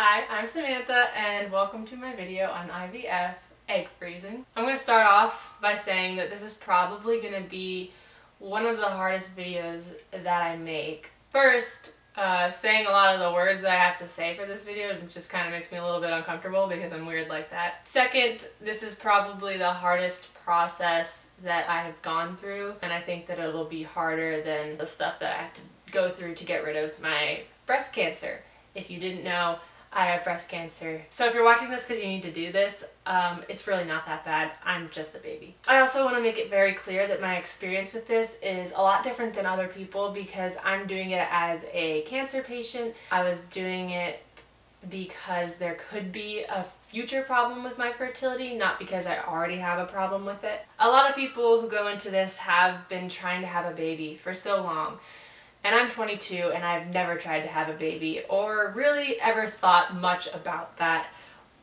Hi, I'm Samantha and welcome to my video on IVF egg freezing. I'm going to start off by saying that this is probably going to be one of the hardest videos that I make. First, uh, saying a lot of the words that I have to say for this video just kind of makes me a little bit uncomfortable because I'm weird like that. Second, this is probably the hardest process that I have gone through and I think that it'll be harder than the stuff that I have to go through to get rid of my breast cancer. If you didn't know, I have breast cancer. So if you're watching this because you need to do this, um, it's really not that bad. I'm just a baby. I also want to make it very clear that my experience with this is a lot different than other people because I'm doing it as a cancer patient. I was doing it because there could be a future problem with my fertility, not because I already have a problem with it. A lot of people who go into this have been trying to have a baby for so long and I'm 22 and I've never tried to have a baby or really ever thought much about that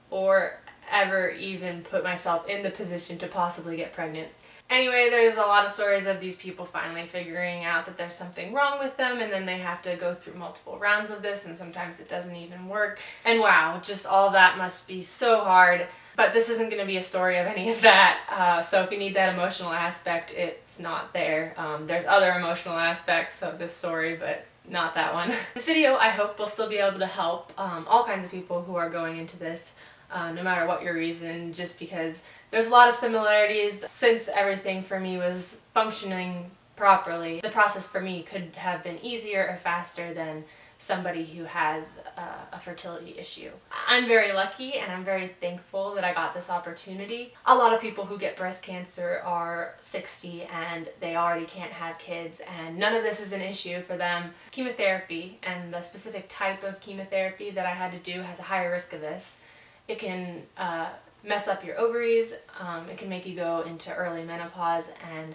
or ever even put myself in the position to possibly get pregnant. Anyway, there's a lot of stories of these people finally figuring out that there's something wrong with them and then they have to go through multiple rounds of this and sometimes it doesn't even work. And wow, just all that must be so hard. But this isn't going to be a story of any of that, uh, so if you need that emotional aspect, it's not there. Um, there's other emotional aspects of this story, but not that one. this video, I hope, will still be able to help um, all kinds of people who are going into this, uh, no matter what your reason, just because there's a lot of similarities since everything for me was functioning properly. The process for me could have been easier or faster than somebody who has uh, a fertility issue. I'm very lucky and I'm very thankful that I got this opportunity. A lot of people who get breast cancer are 60 and they already can't have kids and none of this is an issue for them. Chemotherapy and the specific type of chemotherapy that I had to do has a higher risk of this. It can uh, mess up your ovaries, um, it can make you go into early menopause and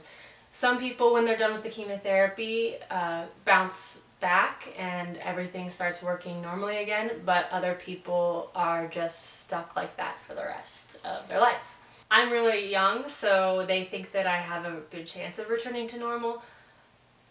some people when they're done with the chemotherapy uh, bounce back and everything starts working normally again, but other people are just stuck like that for the rest of their life. I'm really young, so they think that I have a good chance of returning to normal,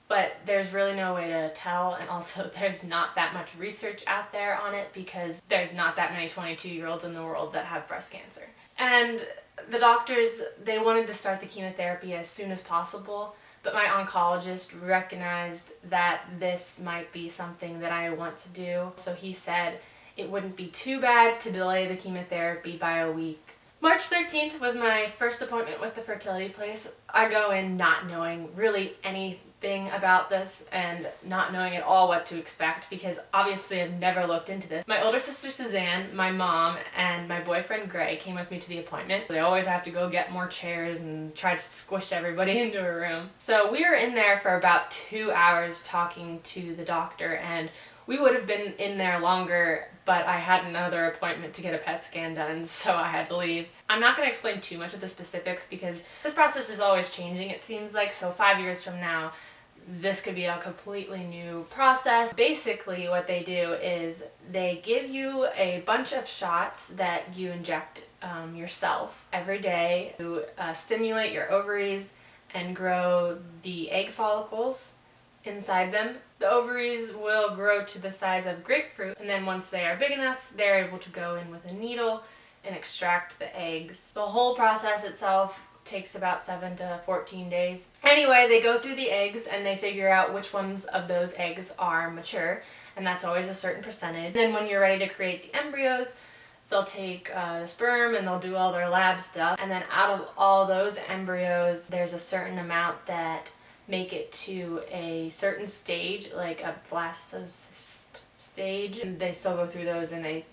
but there's really no way to tell, and also there's not that much research out there on it because there's not that many 22-year-olds in the world that have breast cancer. And the doctors, they wanted to start the chemotherapy as soon as possible, but my oncologist recognized that this might be something that I want to do. So he said it wouldn't be too bad to delay the chemotherapy by a week. March 13th was my first appointment with the fertility place. I go in not knowing really any thing about this and not knowing at all what to expect because obviously I've never looked into this. My older sister Suzanne, my mom, and my boyfriend Gray came with me to the appointment. They always have to go get more chairs and try to squish everybody into a room. So we were in there for about two hours talking to the doctor and we would have been in there longer, but I had another appointment to get a PET scan done, so I had to leave. I'm not going to explain too much of the specifics because this process is always changing, it seems like, so five years from now, this could be a completely new process. Basically what they do is they give you a bunch of shots that you inject um, yourself every day to uh, stimulate your ovaries and grow the egg follicles inside them. The ovaries will grow to the size of grapefruit and then once they are big enough they're able to go in with a needle and extract the eggs. The whole process itself takes about 7 to 14 days. Anyway, they go through the eggs and they figure out which ones of those eggs are mature and that's always a certain percentage. Then when you're ready to create the embryos, they'll take uh, the sperm and they'll do all their lab stuff and then out of all those embryos there's a certain amount that make it to a certain stage like a blastocyst stage and they still go through those and they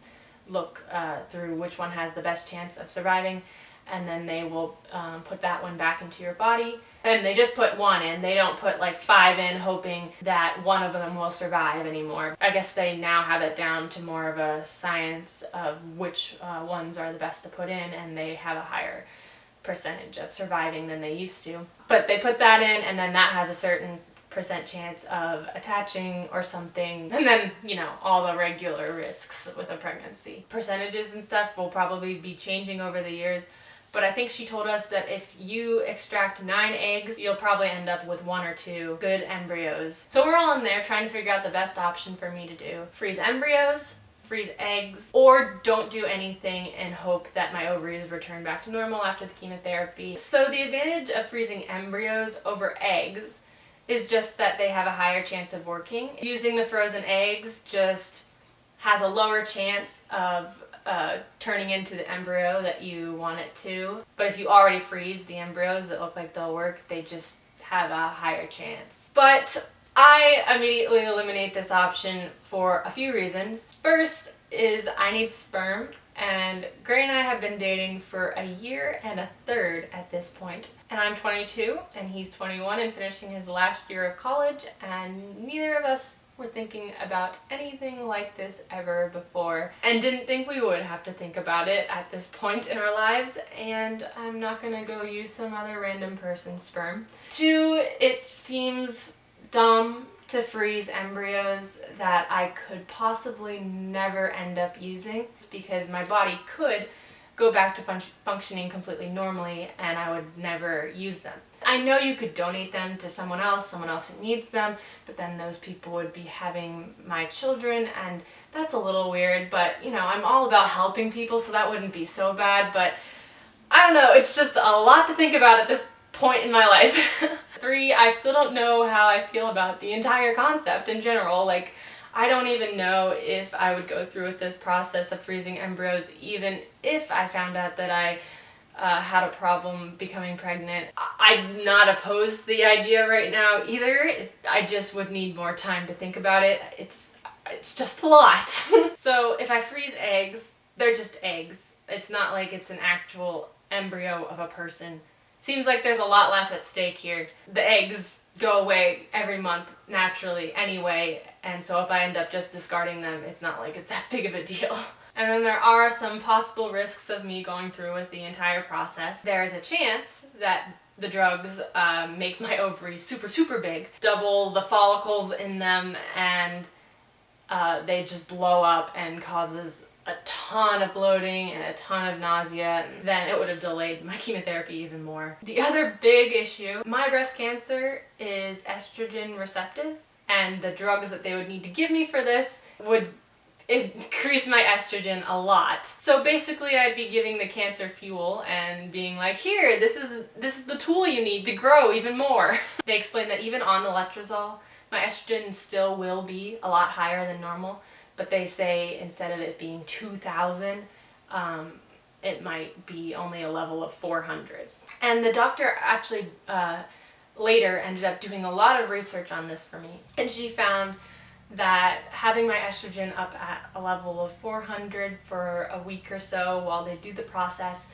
look uh, through which one has the best chance of surviving and then they will um, put that one back into your body. And they just put one in. They don't put like five in hoping that one of them will survive anymore. I guess they now have it down to more of a science of which uh, ones are the best to put in and they have a higher percentage of surviving than they used to. But they put that in and then that has a certain percent chance of attaching or something and then you know all the regular risks with a pregnancy. Percentages and stuff will probably be changing over the years but I think she told us that if you extract nine eggs, you'll probably end up with one or two good embryos. So we're all in there trying to figure out the best option for me to do. Freeze embryos freeze eggs, or don't do anything and hope that my ovaries return back to normal after the chemotherapy. So the advantage of freezing embryos over eggs is just that they have a higher chance of working. Using the frozen eggs just has a lower chance of uh, turning into the embryo that you want it to. But if you already freeze the embryos that look like they'll work, they just have a higher chance. But I immediately eliminate this option for a few reasons. First is I need sperm and Gray and I have been dating for a year and a third at this point. And I'm 22 and he's 21 and finishing his last year of college and neither of us were thinking about anything like this ever before and didn't think we would have to think about it at this point in our lives and I'm not gonna go use some other random person's sperm. Two, it seems dumb to freeze embryos that I could possibly never end up using because my body could go back to fun functioning completely normally and I would never use them. I know you could donate them to someone else, someone else who needs them, but then those people would be having my children and that's a little weird, but you know, I'm all about helping people so that wouldn't be so bad, but I don't know, it's just a lot to think about at this point in my life. Three, I still don't know how I feel about the entire concept in general, like I don't even know if I would go through with this process of freezing embryos even if I found out that I uh, had a problem becoming pregnant. I'm not opposed to the idea right now either. I just would need more time to think about it. It's, it's just a lot. so if I freeze eggs, they're just eggs. It's not like it's an actual embryo of a person. Seems like there's a lot less at stake here. The eggs go away every month naturally anyway, and so if I end up just discarding them, it's not like it's that big of a deal. And then there are some possible risks of me going through with the entire process. There is a chance that the drugs uh, make my ovaries super, super big, double the follicles in them, and uh, they just blow up and causes a ton of bloating and a ton of nausea, then it would have delayed my chemotherapy even more. The other big issue, my breast cancer is estrogen receptive, and the drugs that they would need to give me for this would increase my estrogen a lot. So basically I'd be giving the cancer fuel and being like, here, this is this is the tool you need to grow even more. they explained that even on the letrozole, my estrogen still will be a lot higher than normal, but they say instead of it being 2,000, um, it might be only a level of 400. And the doctor actually uh, later ended up doing a lot of research on this for me, and she found that having my estrogen up at a level of 400 for a week or so while they do the process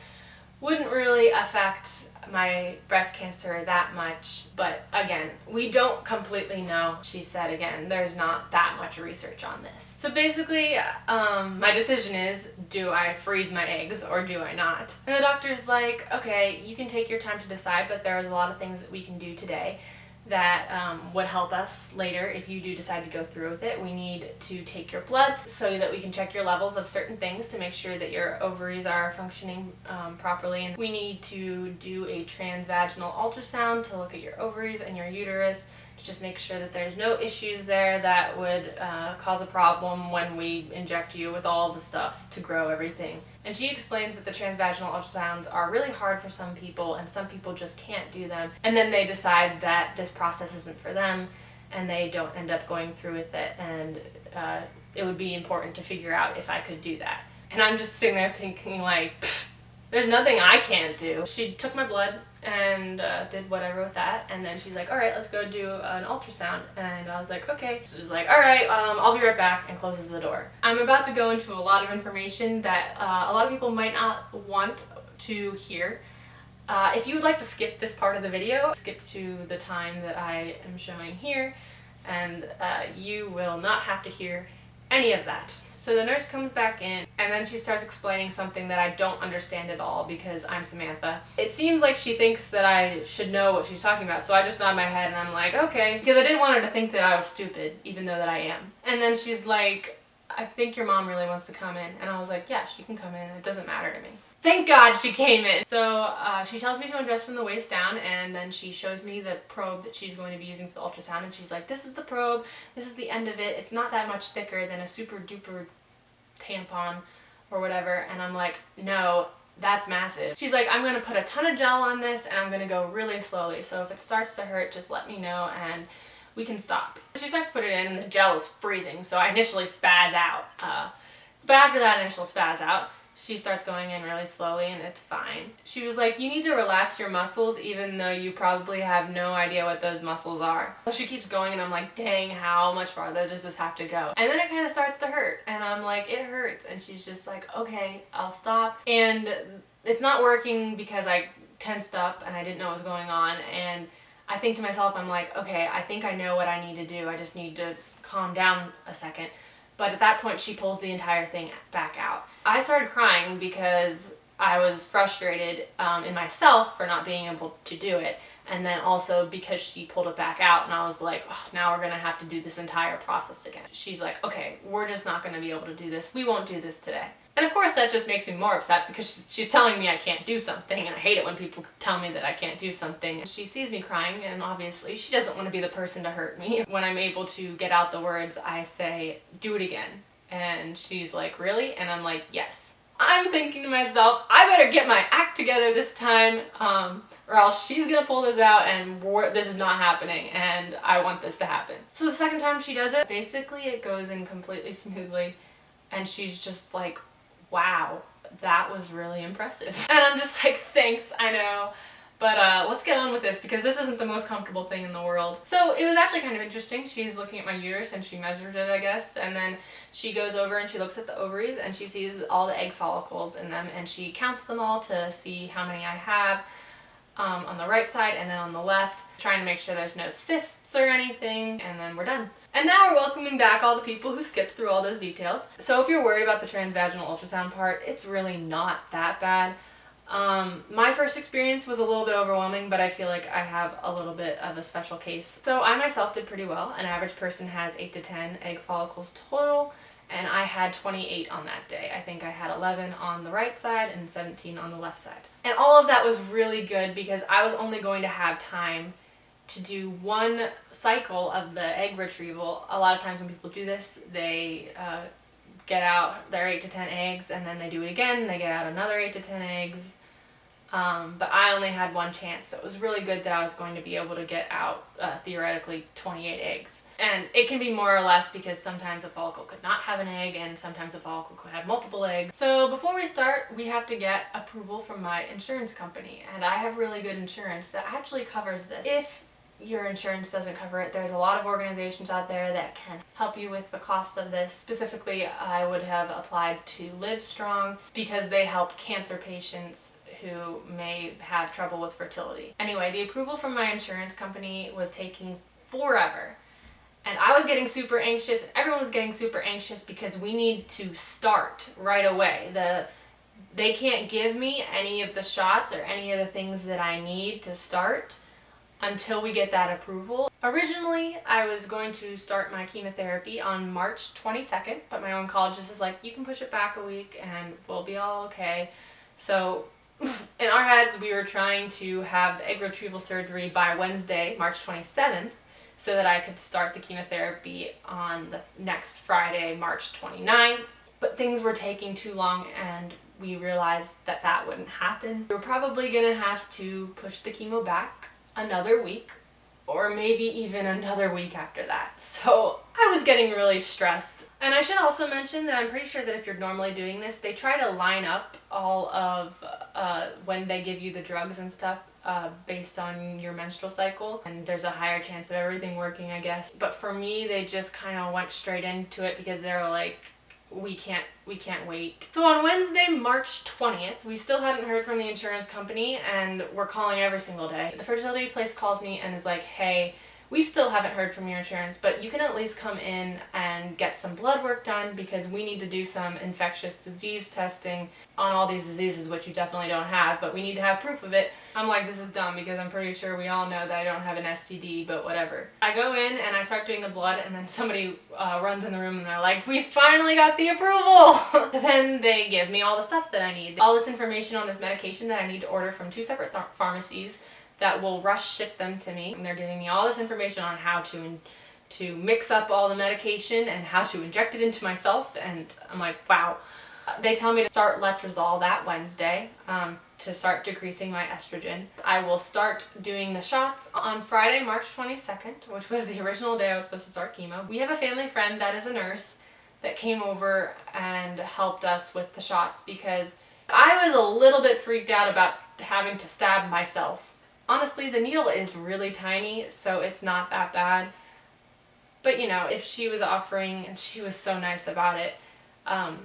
wouldn't really affect my breast cancer that much but again we don't completely know she said again there's not that much research on this. So basically um, my decision is do I freeze my eggs or do I not? And the doctor's like okay you can take your time to decide but there's a lot of things that we can do today that um, would help us later if you do decide to go through with it. We need to take your bloods so that we can check your levels of certain things to make sure that your ovaries are functioning um, properly. And we need to do a transvaginal ultrasound to look at your ovaries and your uterus just make sure that there's no issues there that would uh, cause a problem when we inject you with all the stuff to grow everything. And she explains that the transvaginal ultrasounds are really hard for some people and some people just can't do them. And then they decide that this process isn't for them and they don't end up going through with it and uh, it would be important to figure out if I could do that. And I'm just sitting there thinking like, there's nothing I can't do. She took my blood and uh, did whatever with that and then she's like all right let's go do an ultrasound and I was like okay so she's like all right um, I'll be right back and closes the door. I'm about to go into a lot of information that uh, a lot of people might not want to hear. Uh, if you would like to skip this part of the video, skip to the time that I am showing here and uh, you will not have to hear any of that. So the nurse comes back in and then she starts explaining something that I don't understand at all because I'm Samantha. It seems like she thinks that I should know what she's talking about so I just nod my head and I'm like okay because I didn't want her to think that I was stupid even though that I am. And then she's like I think your mom really wants to come in and I was like yeah she can come in it doesn't matter to me. Thank God she came in. So uh, she tells me to undress from the waist down and then she shows me the probe that she's going to be using for the ultrasound and she's like, this is the probe, this is the end of it, it's not that much thicker than a super duper tampon or whatever. And I'm like, no, that's massive. She's like, I'm gonna put a ton of gel on this and I'm gonna go really slowly. So if it starts to hurt, just let me know and we can stop. She starts to put it in and the gel is freezing. So I initially spaz out. Uh, but after that initial spaz out, she starts going in really slowly and it's fine. She was like, you need to relax your muscles even though you probably have no idea what those muscles are. So she keeps going and I'm like, dang, how much farther does this have to go? And then it kind of starts to hurt and I'm like, it hurts. And she's just like, okay, I'll stop. And it's not working because I tensed up and I didn't know what was going on. And I think to myself, I'm like, okay, I think I know what I need to do. I just need to calm down a second. But at that point, she pulls the entire thing back out. I started crying because I was frustrated um, in myself for not being able to do it. And then also because she pulled it back out and I was like, oh, now we're going to have to do this entire process again. She's like, okay, we're just not going to be able to do this. We won't do this today. And of course that just makes me more upset because she's telling me I can't do something and I hate it when people tell me that I can't do something. She sees me crying and obviously she doesn't want to be the person to hurt me. When I'm able to get out the words, I say, do it again. And she's like, really? And I'm like, yes. I'm thinking to myself, I better get my act together this time um, or else she's gonna pull this out and this is not happening and I want this to happen. So the second time she does it, basically it goes in completely smoothly and she's just like, wow, that was really impressive. And I'm just like, thanks, I know. But uh, let's get on with this because this isn't the most comfortable thing in the world. So it was actually kind of interesting. She's looking at my uterus and she measured it, I guess. And then she goes over and she looks at the ovaries and she sees all the egg follicles in them and she counts them all to see how many I have um, on the right side and then on the left, trying to make sure there's no cysts or anything, and then we're done. And now we're welcoming back all the people who skipped through all those details. So if you're worried about the transvaginal ultrasound part, it's really not that bad. Um, my first experience was a little bit overwhelming, but I feel like I have a little bit of a special case. So I myself did pretty well. An average person has 8 to 10 egg follicles total, and I had 28 on that day. I think I had 11 on the right side and 17 on the left side. And all of that was really good because I was only going to have time to do one cycle of the egg retrieval. A lot of times when people do this, they uh, get out their 8 to 10 eggs and then they do it again, they get out another 8 to 10 eggs. Um, but I only had one chance, so it was really good that I was going to be able to get out, uh, theoretically, 28 eggs. And it can be more or less because sometimes a follicle could not have an egg and sometimes a follicle could have multiple eggs. So before we start, we have to get approval from my insurance company. And I have really good insurance that actually covers this. If your insurance doesn't cover it. There's a lot of organizations out there that can help you with the cost of this. Specifically, I would have applied to Livestrong because they help cancer patients who may have trouble with fertility. Anyway, the approval from my insurance company was taking forever. And I was getting super anxious, everyone was getting super anxious because we need to start right away. The They can't give me any of the shots or any of the things that I need to start until we get that approval. Originally, I was going to start my chemotherapy on March 22nd, but my oncologist is like, you can push it back a week and we'll be all okay. So in our heads, we were trying to have the egg retrieval surgery by Wednesday, March 27th, so that I could start the chemotherapy on the next Friday, March 29th. But things were taking too long and we realized that that wouldn't happen. We were probably gonna have to push the chemo back another week or maybe even another week after that. So I was getting really stressed. And I should also mention that I'm pretty sure that if you're normally doing this, they try to line up all of uh, when they give you the drugs and stuff uh, based on your menstrual cycle and there's a higher chance of everything working I guess. But for me they just kind of went straight into it because they were like we can't we can't wait. So on Wednesday, March 20th, we still hadn't heard from the insurance company and we're calling every single day. The fertility place calls me and is like, hey, we still haven't heard from your insurance, but you can at least come in and get some blood work done because we need to do some infectious disease testing on all these diseases, which you definitely don't have, but we need to have proof of it. I'm like, this is dumb because I'm pretty sure we all know that I don't have an STD, but whatever. I go in and I start doing the blood and then somebody uh, runs in the room and they're like, we finally got the approval! so then they give me all the stuff that I need. All this information on this medication that I need to order from two separate pharmacies that will rush ship them to me. And they're giving me all this information on how to to mix up all the medication and how to inject it into myself and I'm like, wow. They tell me to start letrozole that Wednesday um, to start decreasing my estrogen. I will start doing the shots on Friday, March 22nd, which was the original day I was supposed to start chemo. We have a family friend that is a nurse that came over and helped us with the shots because I was a little bit freaked out about having to stab myself. Honestly, the needle is really tiny, so it's not that bad. But you know, if she was offering, and she was so nice about it, um,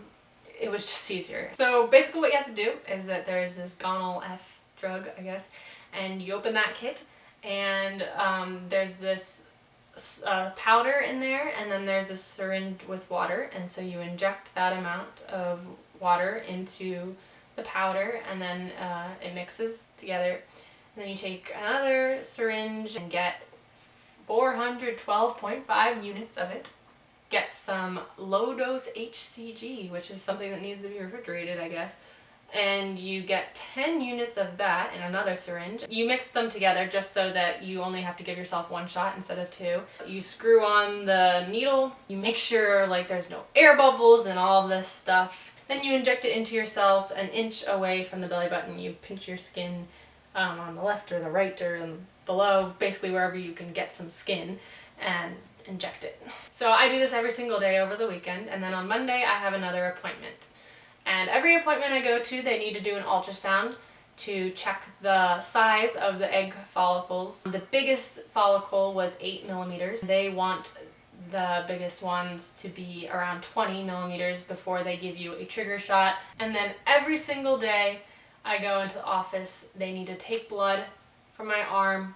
it was just easier. So basically what you have to do is that there's this Gonal F drug, I guess, and you open that kit and um, there's this uh, powder in there and then there's a syringe with water and so you inject that amount of water into the powder and then uh, it mixes together then you take another syringe and get 412.5 units of it get some low dose HCG which is something that needs to be refrigerated I guess and you get 10 units of that in another syringe. You mix them together just so that you only have to give yourself one shot instead of two. You screw on the needle, you make sure like there's no air bubbles and all this stuff. Then you inject it into yourself an inch away from the belly button. You pinch your skin um, on the left or the right or below, basically wherever you can get some skin and inject it. So I do this every single day over the weekend and then on Monday I have another appointment. And every appointment I go to, they need to do an ultrasound to check the size of the egg follicles. The biggest follicle was 8 millimeters. They want the biggest ones to be around 20 millimeters before they give you a trigger shot. And then every single day I go into the office, they need to take blood from my arm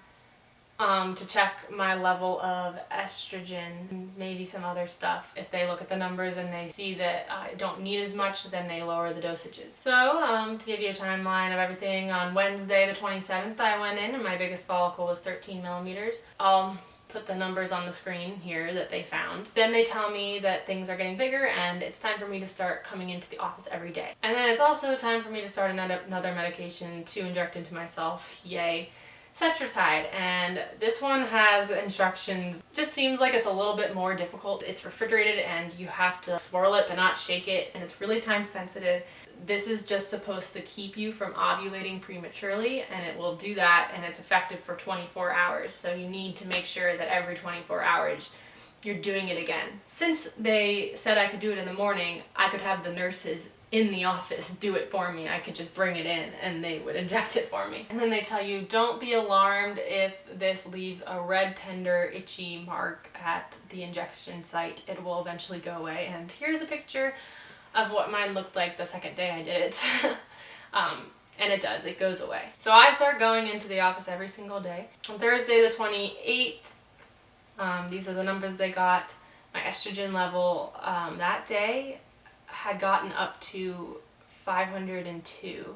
um, to check my level of estrogen, maybe some other stuff. If they look at the numbers and they see that I don't need as much, then they lower the dosages. So um, to give you a timeline of everything, on Wednesday the 27th I went in and my biggest follicle was 13 millimeters. I'll put the numbers on the screen here that they found. Then they tell me that things are getting bigger and it's time for me to start coming into the office every day. And then it's also time for me to start another, medication to inject into myself, yay. Cetrotide and this one has instructions just seems like it's a little bit more difficult it's refrigerated and you have to swirl it but not shake it and it's really time sensitive this is just supposed to keep you from ovulating prematurely and it will do that and it's effective for 24 hours so you need to make sure that every 24 hours you're doing it again. Since they said I could do it in the morning, I could have the nurses in the office do it for me. I could just bring it in and they would inject it for me. And then they tell you, don't be alarmed if this leaves a red, tender, itchy mark at the injection site. It will eventually go away. And here's a picture of what mine looked like the second day I did it. um, and it does, it goes away. So I start going into the office every single day. On Thursday the 28th, um, these are the numbers they got. My estrogen level um, that day had gotten up to 502.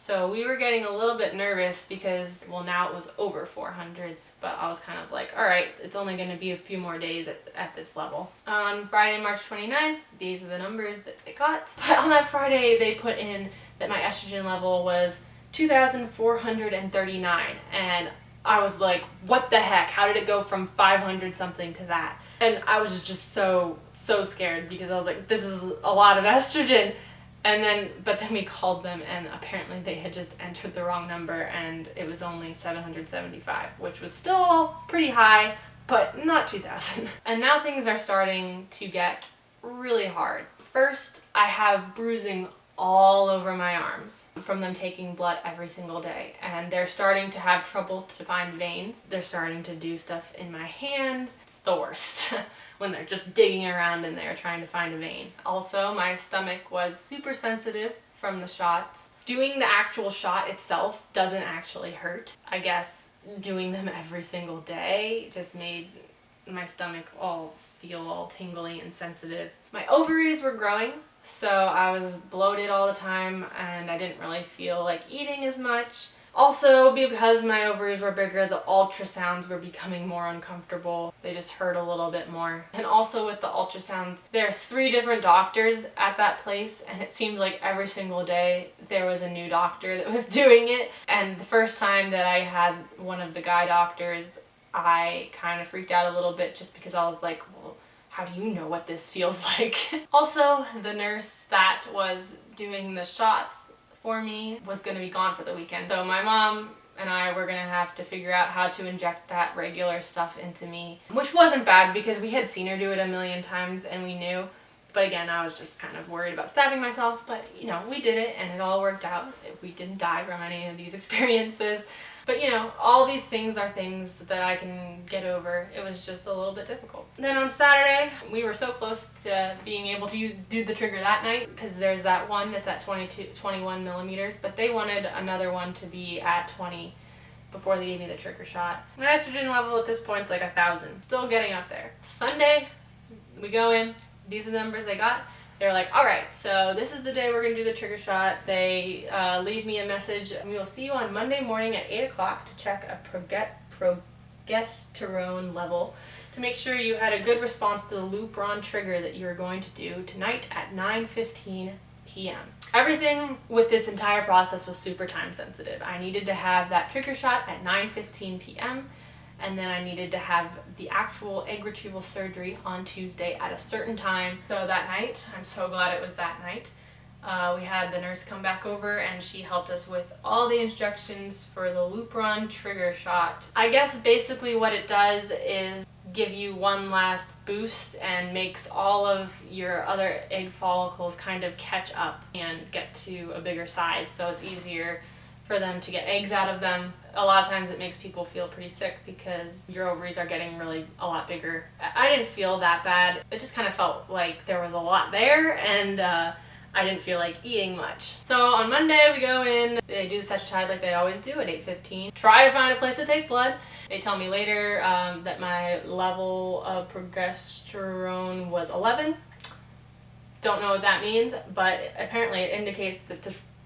So we were getting a little bit nervous because, well now it was over 400, but I was kind of like, alright, it's only going to be a few more days at, at this level. On Friday, March 29th, these are the numbers that they got. But on that Friday, they put in that my estrogen level was 2,439, and I was like, what the heck? How did it go from 500 something to that? And I was just so, so scared because I was like, this is a lot of estrogen. And then, but then we called them and apparently they had just entered the wrong number and it was only 775, which was still pretty high, but not 2000. And now things are starting to get really hard. First, I have bruising all over my arms from them taking blood every single day and they're starting to have trouble to find veins. They're starting to do stuff in my hands. It's the worst when they're just digging around in there trying to find a vein. Also, my stomach was super sensitive from the shots. Doing the actual shot itself doesn't actually hurt. I guess doing them every single day just made my stomach all feel all tingly and sensitive. My ovaries were growing so I was bloated all the time and I didn't really feel like eating as much. Also, because my ovaries were bigger, the ultrasounds were becoming more uncomfortable. They just hurt a little bit more. And also with the ultrasounds, there's three different doctors at that place and it seemed like every single day there was a new doctor that was doing it. And the first time that I had one of the guy doctors I kind of freaked out a little bit just because I was like, well, how do you know what this feels like? also, the nurse that was doing the shots for me was going to be gone for the weekend. So my mom and I were gonna have to figure out how to inject that regular stuff into me, which wasn't bad because we had seen her do it a million times and we knew. But again, I was just kind of worried about stabbing myself, but you know, we did it and it all worked out. We didn't die from any of these experiences. But you know, all these things are things that I can get over. It was just a little bit difficult. Then on Saturday, we were so close to being able to do the trigger that night because there's that one that's at 22, 21 millimeters, but they wanted another one to be at 20 before they gave me the trigger shot. My estrogen level at this point is like a thousand. Still getting up there. Sunday, we go in. These are the numbers they got they're like, all right, so this is the day we're going to do the trigger shot. They uh, leave me a message. We will see you on Monday morning at 8 o'clock to check a progesterone level to make sure you had a good response to the Lupron trigger that you're going to do tonight at 9.15 p.m. Everything with this entire process was super time sensitive. I needed to have that trigger shot at 9.15 p.m and then I needed to have the actual egg retrieval surgery on Tuesday at a certain time. So that night, I'm so glad it was that night, uh, we had the nurse come back over and she helped us with all the instructions for the Lupron trigger shot. I guess basically what it does is give you one last boost and makes all of your other egg follicles kind of catch up and get to a bigger size so it's easier for them to get eggs out of them. A lot of times it makes people feel pretty sick because your ovaries are getting really a lot bigger. I didn't feel that bad. It just kind of felt like there was a lot there and uh, I didn't feel like eating much. So on Monday we go in, they do the Cetrotide like they always do at 8.15. Try to find a place to take blood. They tell me later um, that my level of progesterone was 11. Don't know what that means, but apparently it indicates that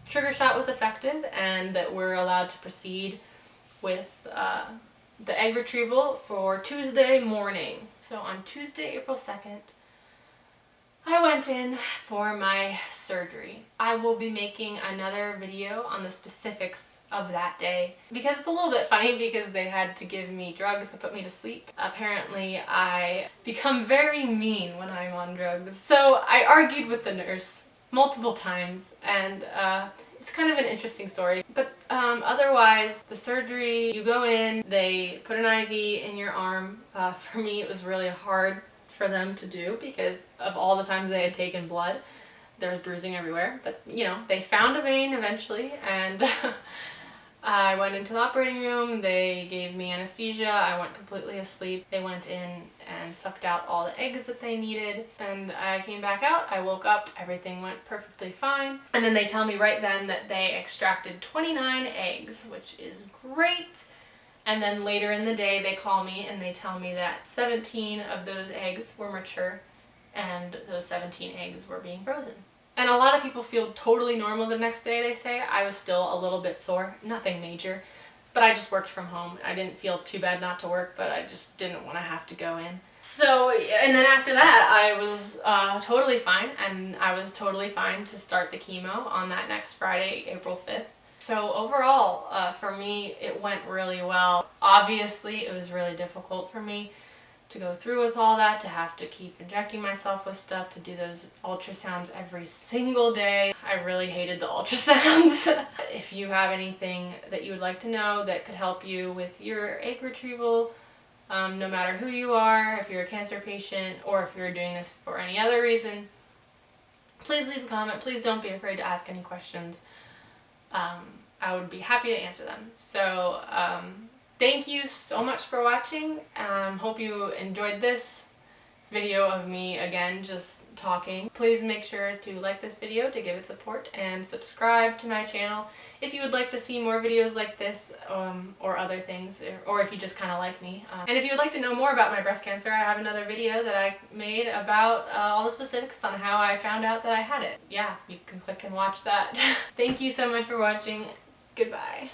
trigger shot was effective and that we're allowed to proceed with uh, the egg retrieval for Tuesday morning. So on Tuesday, April 2nd, I went in for my surgery. I will be making another video on the specifics of that day because it's a little bit funny because they had to give me drugs to put me to sleep. Apparently I become very mean when I'm on drugs. So I argued with the nurse multiple times and uh, it's kind of an interesting story. But um, otherwise, the surgery, you go in, they put an IV in your arm. Uh, for me, it was really hard for them to do because of all the times they had taken blood. There was bruising everywhere. But, you know, they found a vein eventually and I went into the operating room, they gave me anesthesia, I went completely asleep. They went in and sucked out all the eggs that they needed and I came back out, I woke up, everything went perfectly fine. And then they tell me right then that they extracted 29 eggs, which is great. And then later in the day they call me and they tell me that 17 of those eggs were mature and those 17 eggs were being frozen. And a lot of people feel totally normal the next day, they say. I was still a little bit sore, nothing major. But I just worked from home. I didn't feel too bad not to work, but I just didn't want to have to go in. So, and then after that, I was uh, totally fine, and I was totally fine to start the chemo on that next Friday, April 5th. So overall, uh, for me, it went really well. Obviously, it was really difficult for me to go through with all that, to have to keep injecting myself with stuff, to do those ultrasounds every single day. I really hated the ultrasounds. if you have anything that you would like to know that could help you with your egg retrieval, um, no matter who you are, if you're a cancer patient, or if you're doing this for any other reason, please leave a comment. Please don't be afraid to ask any questions. Um, I would be happy to answer them. So, um, Thank you so much for watching. Um, hope you enjoyed this video of me again just talking. Please make sure to like this video to give it support and subscribe to my channel if you would like to see more videos like this um, or other things or if you just kind of like me. Um, and if you would like to know more about my breast cancer I have another video that I made about uh, all the specifics on how I found out that I had it. Yeah, you can click and watch that. Thank you so much for watching. Goodbye.